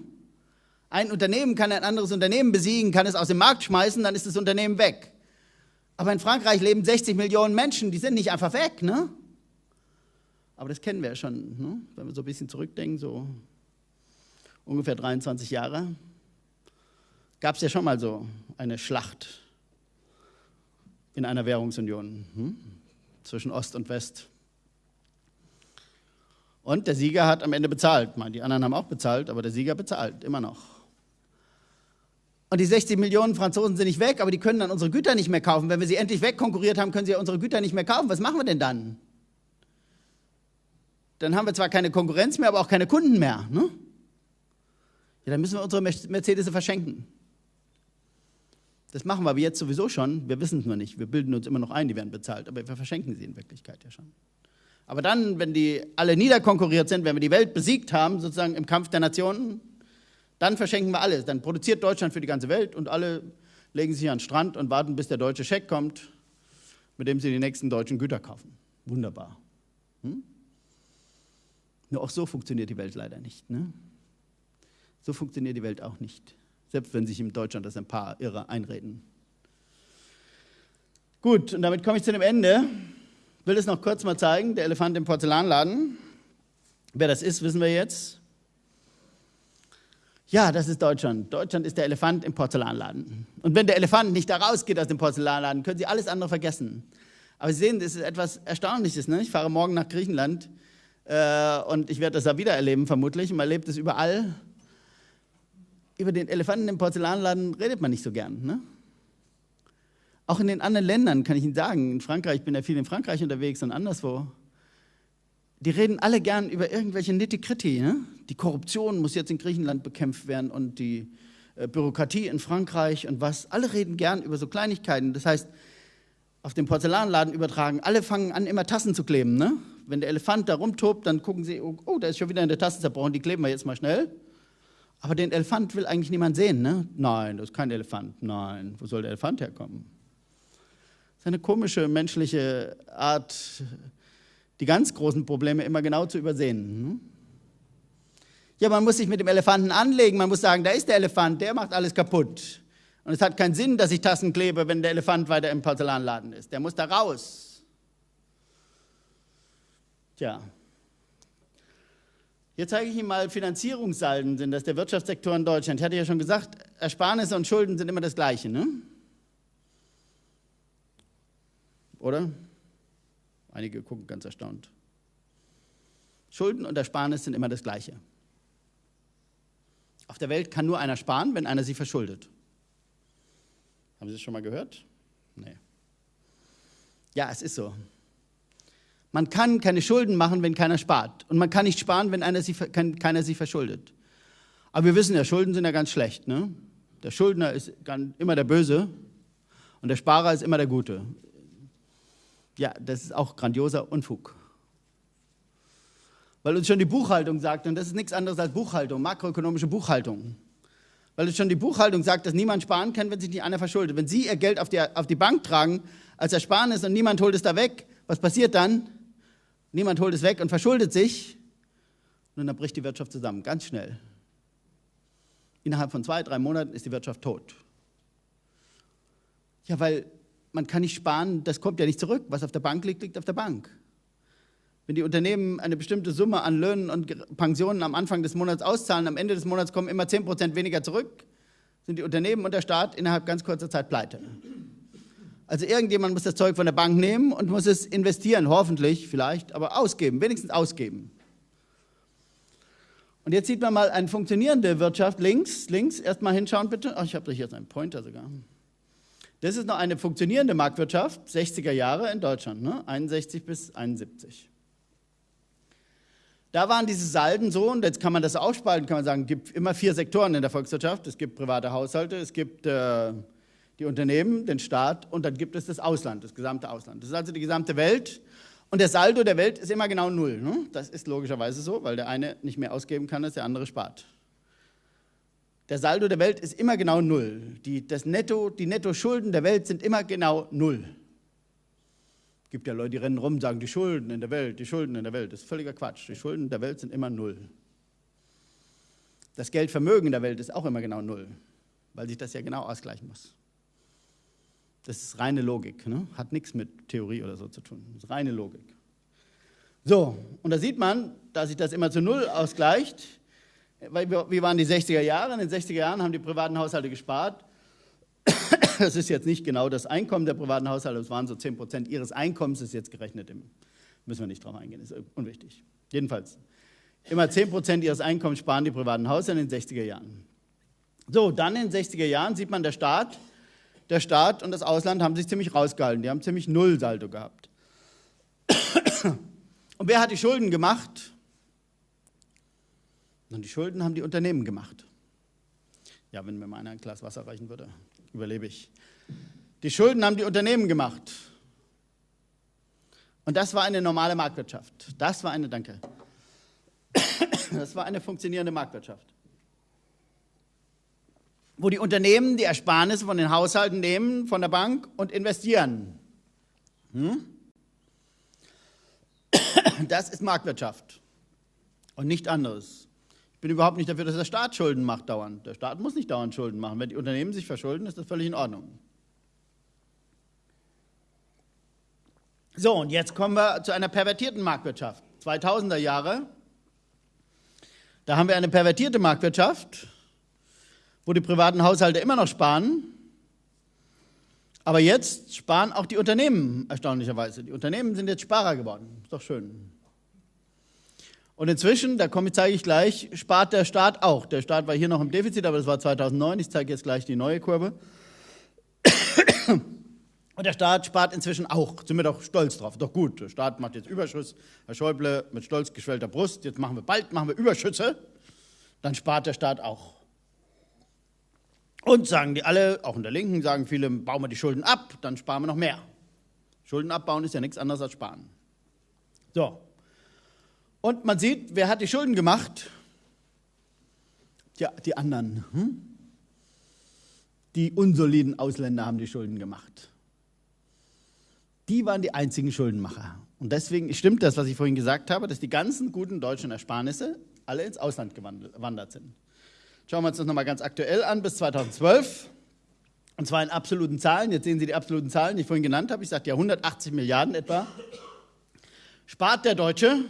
[SPEAKER 1] Ein Unternehmen kann ein anderes Unternehmen besiegen, kann es aus dem Markt schmeißen, dann ist das Unternehmen weg. Aber in Frankreich leben 60 Millionen Menschen, die sind nicht einfach weg. Ne? Aber das kennen wir ja schon, ne? wenn wir so ein bisschen zurückdenken, so ungefähr 23 Jahre, gab es ja schon mal so eine Schlacht in einer Währungsunion hm? zwischen Ost und West. Und der Sieger hat am Ende bezahlt. Die anderen haben auch bezahlt, aber der Sieger bezahlt immer noch. Und die 60 Millionen Franzosen sind nicht weg, aber die können dann unsere Güter nicht mehr kaufen. Wenn wir sie endlich wegkonkurriert haben, können sie ja unsere Güter nicht mehr kaufen. Was machen wir denn dann? dann haben wir zwar keine Konkurrenz mehr, aber auch keine Kunden mehr. Ne? Ja, dann müssen wir unsere Mercedes verschenken. Das machen wir aber jetzt sowieso schon. Wir wissen es nur nicht. Wir bilden uns immer noch ein, die werden bezahlt, aber wir verschenken sie in Wirklichkeit ja schon. Aber dann, wenn die alle niederkonkurriert sind, wenn wir die Welt besiegt haben, sozusagen im Kampf der Nationen, dann verschenken wir alles. Dann produziert Deutschland für die ganze Welt und alle legen sich an den Strand und warten, bis der deutsche Scheck kommt, mit dem sie die nächsten deutschen Güter kaufen. Wunderbar. Hm? Nur auch so funktioniert die Welt leider nicht. Ne? So funktioniert die Welt auch nicht. Selbst wenn sich in Deutschland das ein paar Irre einreden. Gut, und damit komme ich zu dem Ende. Ich will es noch kurz mal zeigen. Der Elefant im Porzellanladen. Wer das ist, wissen wir jetzt. Ja, das ist Deutschland. Deutschland ist der Elefant im Porzellanladen. Und wenn der Elefant nicht da rausgeht aus dem Porzellanladen, können Sie alles andere vergessen. Aber Sie sehen, das ist etwas Erstaunliches. Ne? Ich fahre morgen nach Griechenland äh, und ich werde das da wieder erleben, vermutlich. Man erlebt es überall. Über den Elefanten im Porzellanladen redet man nicht so gern. Ne? Auch in den anderen Ländern kann ich Ihnen sagen, in Frankreich, ich bin ja viel in Frankreich unterwegs und anderswo, die reden alle gern über irgendwelche Nitty-Gritty. Ne? Die Korruption muss jetzt in Griechenland bekämpft werden und die äh, Bürokratie in Frankreich und was. Alle reden gern über so Kleinigkeiten. Das heißt, auf den Porzellanladen übertragen, alle fangen an, immer Tassen zu kleben. Ne? wenn der Elefant da rumtobt, dann gucken sie, oh, oh, da ist schon wieder eine Tasse zerbrochen, die kleben wir jetzt mal schnell. Aber den Elefant will eigentlich niemand sehen, ne? Nein, das ist kein Elefant. Nein, wo soll der Elefant herkommen? Das ist eine komische menschliche Art, die ganz großen Probleme immer genau zu übersehen. Hm? Ja, man muss sich mit dem Elefanten anlegen, man muss sagen, da ist der Elefant, der macht alles kaputt. Und es hat keinen Sinn, dass ich Tassen klebe, wenn der Elefant weiter im Porzellanladen ist. Der muss da raus. Tja. Jetzt zeige ich Ihnen mal Finanzierungssalden sind das der Wirtschaftssektor in Deutschland. Ich hatte ja schon gesagt, Ersparnisse und Schulden sind immer das Gleiche, ne? Oder? Einige gucken ganz erstaunt. Schulden und Ersparnis sind immer das Gleiche. Auf der Welt kann nur einer sparen, wenn einer sie verschuldet. Haben Sie das schon mal gehört? Nee. Ja, es ist so. Man kann keine Schulden machen, wenn keiner spart. Und man kann nicht sparen, wenn sie, keiner sie verschuldet. Aber wir wissen ja, Schulden sind ja ganz schlecht. Ne? Der Schuldner ist immer der Böse und der Sparer ist immer der Gute. Ja, das ist auch grandioser Unfug. Weil uns schon die Buchhaltung sagt, und das ist nichts anderes als Buchhaltung, makroökonomische Buchhaltung. Weil uns schon die Buchhaltung sagt, dass niemand sparen kann, wenn sich nicht einer verschuldet. Wenn Sie Ihr Geld auf die, auf die Bank tragen als Ersparnis und niemand holt es da weg, was passiert dann? Niemand holt es weg und verschuldet sich und dann bricht die Wirtschaft zusammen, ganz schnell. Innerhalb von zwei, drei Monaten ist die Wirtschaft tot. Ja, weil man kann nicht sparen, das kommt ja nicht zurück. Was auf der Bank liegt, liegt auf der Bank. Wenn die Unternehmen eine bestimmte Summe an Löhnen und Pensionen am Anfang des Monats auszahlen, am Ende des Monats kommen immer 10 Prozent weniger zurück, sind die Unternehmen und der Staat innerhalb ganz kurzer Zeit pleite. Also irgendjemand muss das Zeug von der Bank nehmen und muss es investieren, hoffentlich, vielleicht, aber ausgeben, wenigstens ausgeben. Und jetzt sieht man mal eine funktionierende Wirtschaft links, links, erstmal hinschauen bitte. Ach, ich habe jetzt einen Pointer sogar. Das ist noch eine funktionierende Marktwirtschaft, 60er Jahre in Deutschland, ne? 61 bis 71. Da waren diese Salden so, und jetzt kann man das aufspalten, kann man sagen, es gibt immer vier Sektoren in der Volkswirtschaft. Es gibt private Haushalte, es gibt äh, die Unternehmen, den Staat und dann gibt es das Ausland, das gesamte Ausland. Das ist also die gesamte Welt. Und der Saldo der Welt ist immer genau null. Ne? Das ist logischerweise so, weil der eine nicht mehr ausgeben kann, als der andere spart. Der Saldo der Welt ist immer genau null. Die, das Netto, die Netto-Schulden der Welt sind immer genau null gibt ja Leute, die rennen rum und sagen, die Schulden in der Welt, die Schulden in der Welt. Das ist völliger Quatsch. Die Schulden der Welt sind immer null. Das Geldvermögen der Welt ist auch immer genau null, weil sich das ja genau ausgleichen muss. Das ist reine Logik, ne? hat nichts mit Theorie oder so zu tun. Das ist reine Logik. So, und da sieht man, dass sich das immer zu Null ausgleicht. Wie waren die 60er Jahre? In den 60er Jahren haben die privaten Haushalte gespart (coughs) das ist jetzt nicht genau das Einkommen der privaten Haushalte, es waren so 10 Prozent ihres Einkommens, ist jetzt gerechnet, im, müssen wir nicht drauf eingehen, ist unwichtig. Jedenfalls, immer 10 Prozent ihres Einkommens sparen die privaten Haushalte in den 60er Jahren. So, dann in den 60er Jahren sieht man, der Staat, der Staat und das Ausland haben sich ziemlich rausgehalten, die haben ziemlich Nullsaldo gehabt. (coughs) Und wer hat die Schulden gemacht? Und die Schulden haben die Unternehmen gemacht. Ja, wenn mir mal einer ein Glas Wasser reichen würde überlebe ich. Die Schulden haben die Unternehmen gemacht. Und das war eine normale Marktwirtschaft. Das war eine, danke. (coughs) Das war eine funktionierende Marktwirtschaft. Wo die Unternehmen die Ersparnisse von den Haushalten nehmen, von der Bank und investieren. Hm? (coughs) Das ist Marktwirtschaft und nicht anderes bin überhaupt nicht dafür, dass der Staat Schulden macht dauernd. Der Staat muss nicht dauernd Schulden machen. Wenn die Unternehmen sich verschulden, ist das völlig in Ordnung. So, und jetzt kommen wir zu einer pervertierten Marktwirtschaft. 2000er Jahre, da haben wir eine pervertierte Marktwirtschaft, wo die privaten Haushalte immer noch sparen. Aber jetzt sparen auch die Unternehmen erstaunlicherweise. Die Unternehmen sind jetzt Sparer geworden. Ist doch schön. Und inzwischen, da komme, zeige ich gleich, spart der Staat auch. Der Staat war hier noch im Defizit, aber das war 2009. Ich zeige jetzt gleich die neue Kurve. (coughs) Und der Staat spart inzwischen auch. Sind wir doch stolz drauf. Doch gut, der Staat macht jetzt Überschuss. Herr Schäuble mit stolz geschwellter Brust. Jetzt machen wir bald machen wir Überschüsse. Dann spart der Staat auch. Und sagen die alle, auch in der Linken, sagen viele, bauen wir die Schulden ab, dann sparen wir noch mehr. Schulden abbauen ist ja nichts anderes als sparen. So, und man sieht, wer hat die Schulden gemacht? Ja, die anderen. Hm? Die unsoliden Ausländer haben die Schulden gemacht. Die waren die einzigen Schuldenmacher. Und deswegen stimmt das, was ich vorhin gesagt habe, dass die ganzen guten deutschen Ersparnisse alle ins Ausland gewandert sind. Schauen wir uns das nochmal ganz aktuell an, bis 2012. Und zwar in absoluten Zahlen. Jetzt sehen Sie die absoluten Zahlen, die ich vorhin genannt habe. Ich sagte ja 180 Milliarden etwa. Spart der Deutsche,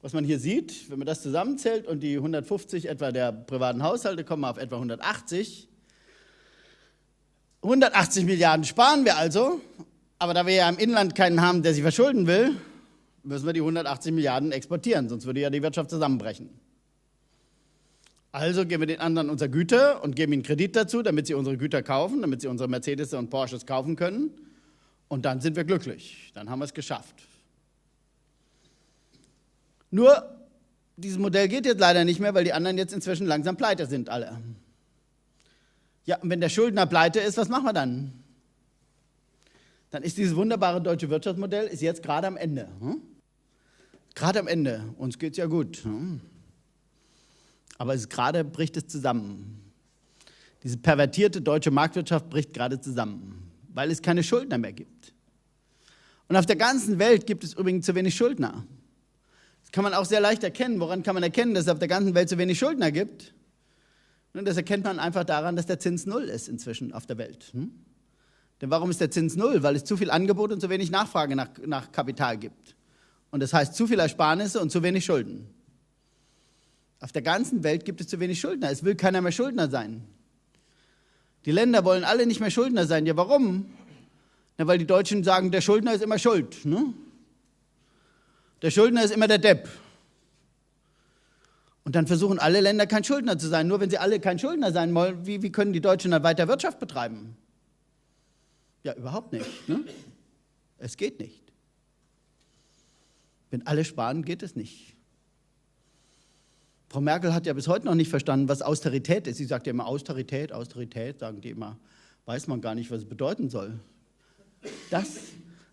[SPEAKER 1] was man hier sieht, wenn man das zusammenzählt und die 150 etwa der privaten Haushalte kommen auf etwa 180. 180 Milliarden sparen wir also, aber da wir ja im Inland keinen haben, der sich verschulden will, müssen wir die 180 Milliarden exportieren, sonst würde ja die Wirtschaft zusammenbrechen. Also geben wir den anderen unsere Güter und geben ihnen Kredit dazu, damit sie unsere Güter kaufen, damit sie unsere Mercedes und Porsches kaufen können. Und dann sind wir glücklich. Dann haben wir es geschafft. Nur, dieses Modell geht jetzt leider nicht mehr, weil die anderen jetzt inzwischen langsam pleite sind, alle. Ja, und wenn der Schuldner pleite ist, was machen wir dann? Dann ist dieses wunderbare deutsche Wirtschaftsmodell ist jetzt gerade am Ende. Hm? Gerade am Ende. Uns geht es ja gut. Hm? Aber es gerade bricht es zusammen. Diese pervertierte deutsche Marktwirtschaft bricht gerade zusammen, weil es keine Schuldner mehr gibt. Und auf der ganzen Welt gibt es übrigens zu wenig Schuldner. Das kann man auch sehr leicht erkennen. Woran kann man erkennen, dass es auf der ganzen Welt zu wenig Schuldner gibt? Und das erkennt man einfach daran, dass der Zins null ist inzwischen auf der Welt. Hm? Denn warum ist der Zins null? Weil es zu viel Angebot und zu wenig Nachfrage nach, nach Kapital gibt. Und das heißt zu viel Ersparnisse und zu wenig Schulden. Auf der ganzen Welt gibt es zu wenig Schuldner. Es will keiner mehr Schuldner sein. Die Länder wollen alle nicht mehr Schuldner sein. Ja, warum? Na, weil die Deutschen sagen, der Schuldner ist immer schuld. Ne? Der Schuldner ist immer der Depp. Und dann versuchen alle Länder kein Schuldner zu sein. Nur wenn sie alle kein Schuldner sein wollen, wie, wie können die Deutschen dann weiter Wirtschaft betreiben? Ja, überhaupt nicht. Ne? Es geht nicht. Wenn alle sparen, geht es nicht. Frau Merkel hat ja bis heute noch nicht verstanden, was Austerität ist. Sie sagt ja immer Austerität, Austerität, sagen die immer. Weiß man gar nicht, was es bedeuten soll. Das,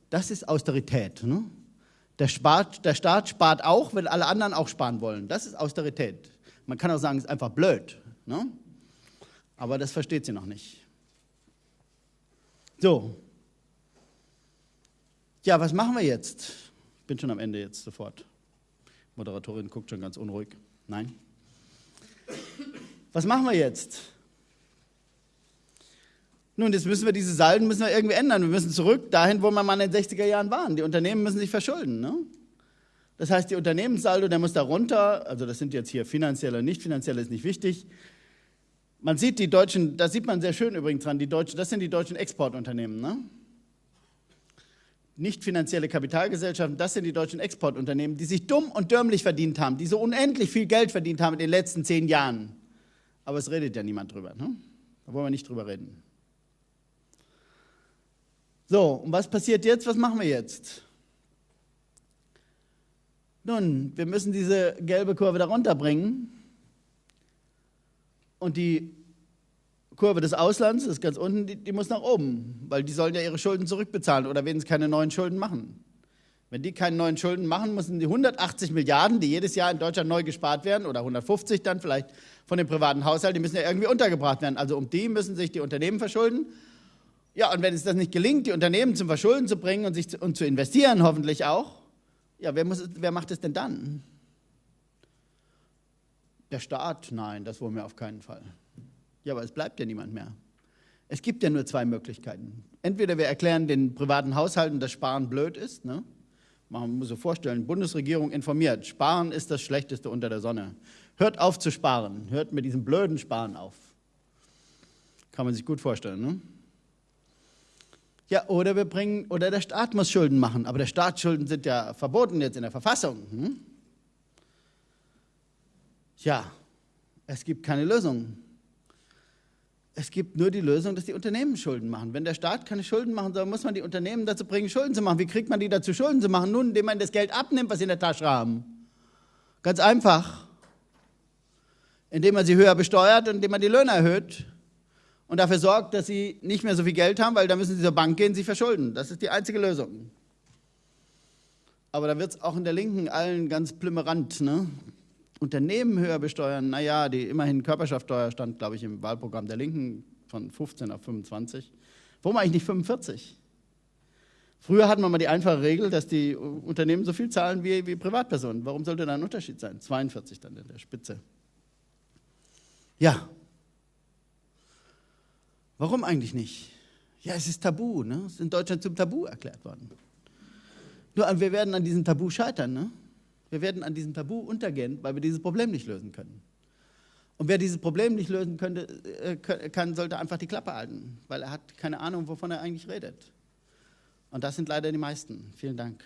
[SPEAKER 1] das ist Austerität. Ne? Der, spart, der Staat spart auch, wenn alle anderen auch sparen wollen. Das ist Austerität. Man kann auch sagen, es ist einfach blöd. Ne? Aber das versteht sie noch nicht. So. Ja, was machen wir jetzt? Ich bin schon am Ende jetzt sofort. Moderatorin guckt schon ganz unruhig. Nein. Was machen wir jetzt? Nun, jetzt müssen wir diese Salden müssen wir irgendwie ändern. Wir müssen zurück dahin, wo wir mal in den 60er Jahren waren. Die Unternehmen müssen sich verschulden. Ne? Das heißt, die Unternehmenssaldo, der muss da runter. Also das sind jetzt hier finanzielle, nicht finanzielle, ist nicht wichtig. Man sieht die deutschen, das sieht man sehr schön übrigens dran, die deutschen, das sind die deutschen Exportunternehmen. Ne? Nicht finanzielle Kapitalgesellschaften, das sind die deutschen Exportunternehmen, die sich dumm und dürmlich verdient haben, die so unendlich viel Geld verdient haben in den letzten zehn Jahren. Aber es redet ja niemand drüber. Ne? Da wollen wir nicht drüber reden. So, und was passiert jetzt? Was machen wir jetzt? Nun, wir müssen diese gelbe Kurve da runterbringen. Und die Kurve des Auslands ist ganz unten, die, die, muss nach oben, weil die sollen ja ihre Schulden zurückbezahlen oder wenn sie keine neuen Schulden machen. Wenn die keine neuen Schulden machen, müssen die 180 Milliarden, die jedes Jahr in Deutschland neu gespart werden, oder 150 dann vielleicht von den privaten Haushalten, die müssen ja irgendwie untergebracht werden. Also um die müssen sich die Unternehmen verschulden. Ja, und wenn es das nicht gelingt, die Unternehmen zum Verschulden zu bringen und, sich zu, und zu investieren, hoffentlich auch, ja, wer, muss, wer macht es denn dann? Der Staat? Nein, das wollen wir auf keinen Fall. Ja, aber es bleibt ja niemand mehr. Es gibt ja nur zwei Möglichkeiten. Entweder wir erklären den privaten Haushalten, dass Sparen blöd ist. Ne? Man muss sich vorstellen, Bundesregierung informiert, Sparen ist das Schlechteste unter der Sonne. Hört auf zu sparen, hört mit diesem blöden Sparen auf. Kann man sich gut vorstellen. Ne? Ja, oder wir bringen, oder der Staat muss Schulden machen, aber der Staatsschulden sind ja verboten jetzt in der Verfassung. Hm? Ja, es gibt keine Lösung. Es gibt nur die Lösung, dass die Unternehmen Schulden machen. Wenn der Staat keine Schulden machen soll, muss man die Unternehmen dazu bringen, Schulden zu machen. Wie kriegt man die dazu, Schulden zu machen? Nun, indem man das Geld abnimmt, was sie in der Tasche haben. Ganz einfach. Indem man sie höher besteuert und indem man die Löhne erhöht und dafür sorgt, dass sie nicht mehr so viel Geld haben, weil da müssen sie zur Bank gehen, sich verschulden. Das ist die einzige Lösung. Aber da wird es auch in der Linken allen ganz plümmerant. Ne? Unternehmen höher besteuern, naja, die immerhin Körperschaftsteuer stand, glaube ich, im Wahlprogramm der Linken von 15 auf 25. Warum eigentlich nicht 45? Früher hatten wir mal die einfache Regel, dass die Unternehmen so viel zahlen wie, wie Privatpersonen. Warum sollte da ein Unterschied sein? 42 dann in der Spitze. Ja. Warum eigentlich nicht? Ja, es ist tabu. Ne? Es ist in Deutschland zum Tabu erklärt worden. Nur wir werden an diesem Tabu scheitern. Ne? Wir werden an diesem Tabu untergehen, weil wir dieses Problem nicht lösen können. Und wer dieses Problem nicht lösen könnte, äh, kann, sollte einfach die Klappe halten, weil er hat keine Ahnung, wovon er eigentlich redet. Und das sind leider die meisten. Vielen Dank.